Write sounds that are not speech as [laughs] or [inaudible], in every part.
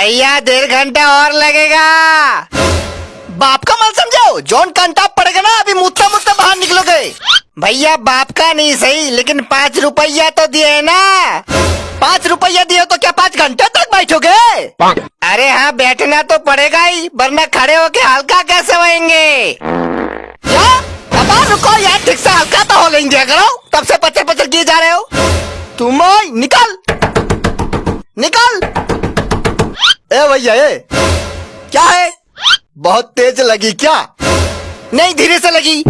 भैया, डेढ़ घंटा और लगेगा। बाप का मत समझो जॉन कंटा पड़ेगा ना, अभी मुत्ता मुत्ता बाहर निकलोगे। भैया, बाप का नहीं सही, लेकिन पाँच रुपया तो दिए ना। पाँच रुपया दिए तो क्या पाँच घंटे तक बैठोगे? अरे हाँ बैठना तो पड़ेगा ही, वरना खड़े होके हल्का कैसे होएँगे? रुको यार, ठीक से हल्का तो हो लेंगे करो तब से पचर पचर किए जा रहे हो। तुम निकल। निकल। भैया ए क्या है? बहुत तेज लगी क्या? नहीं, धीरे से लगी।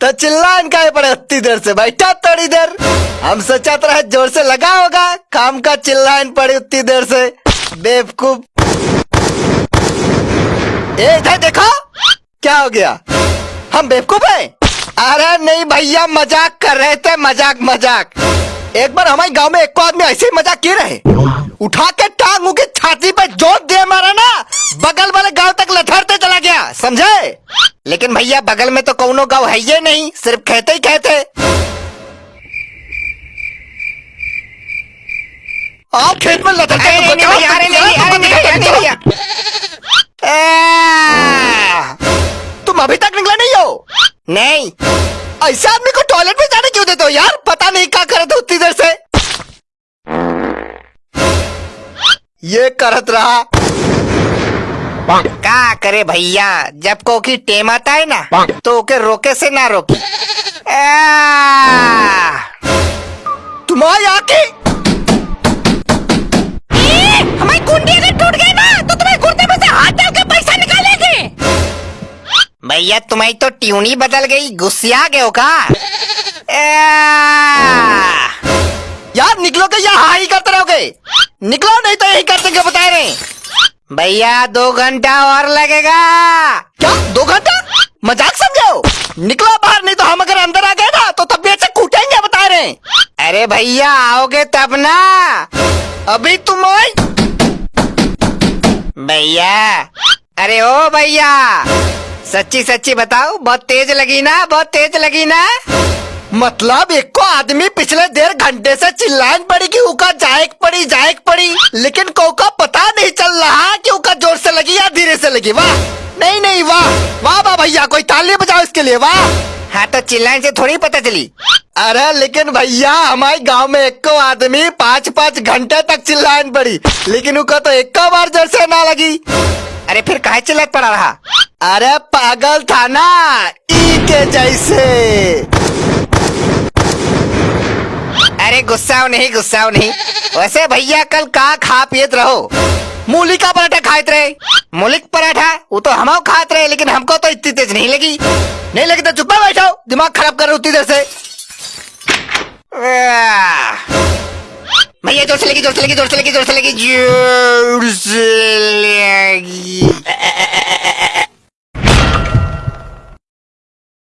तो चिल्ला इनका ये पड़े उतनी देर से। बैठा थोड़ी देर। हम सोचा तो रहे ज़ोर से लगा होगा। काम का चिल्ला इन पड़ी उतनी देर से। बेवकूफ़। इधर देखो। क्या हो गया? हम बेवकूफ़ हैं? अरे नहीं भैया, मज़ाक कर रहे थे। मज़ाक मज़ाक। एक बार हमारे गाँव में एक को आदमी ऐसे ही मज़ाक किए रहे। उठा के टांग की छाती जोत दे मारा ना। बगल वाले गाँव तक लथड़ते चला गया समझे? लेकिन भैया बगल में तो कौनो गाँव है ये नहीं सिर्फ़ कहते ही कहते आप खेत में लथड़ते तो। तुम अभी तक निकला नहीं हो? नहीं। ऐसे आदमी को टॉयलेट में जाने क्यों देते हो यार? पता नहीं क्या करे थे उतनी देर से। ये करत रहा। का करे भैया जब को की टेम आता है ना तो ओके रोके से ना रोकी। तुम्हारी आके हमारी कुंडी अगर टूट गई ना तो तुम्हें कुर्ते में से हाथ डाल के पैसा निकालेंगे भैया तुम्हारी तो ट्यूनी बदल गई गुस्सिया गए हो का? [laughs] यार निकलोगे या हाँ ही करते रहोगे? निकलो, नहीं तो यही करते क्या बता रहे भैया, दो घंटा और लगेगा। क्या? दो घंटा? मज़ाक समझो निकलो बाहर, नहीं तो हम अगर अंदर आ गए ना तो तब भी ऐसे कूटेंगे बता रहे अरे भैया, आओगे तब ना। अभी तुम भैया, अरे ओ भैया, सच्ची सच्ची बताओ, बहुत तेज लगी ना, बहुत तेज लगी ना। मतलब एक को आदमी पिछले डेढ़ घंटे से चिल्लान पड़ी कि उका जायक पड़ी जायक पड़ी। लेकिन को का पता नहीं चल रहा कि उका ज़ोर से लगी या धीरे से लगी। वाह। नहीं नहीं वाह। वाह वाह भैया कोई ताली बजाओ इसके लिए वाह। हाँ तो चिल्लाने से थोड़ी पता चली। अरे लेकिन भैया हमारे गाँव में एक को आदमी पाँच पाँच घंटे तक चिल्लान पड़ी। लेकिन उका तो एक को बार ज़ोर से ना लगी। अरे फिर काहे चिल्लात पड़ा रहा? अरे पागल था ना ई के जैसे। अरे गुस्साओ नहीं गुस्सा नहीं। वैसे भैया, कल का खा पियत रहो? मूली का पराठा खाते रहे। मूलिक पराठा, वो तो हम खाते रहे, लेकिन हमको तो इतनी तेज नहीं लगी। नहीं लगी तो चुप्पा बैठो, दिमाग खराब कर रहे उतनी देर से। भैया ज़ोर से लगी, ज़ोर से लगी, ज़ोर से लगी, ज़ोर से लगी। ज़ोर से।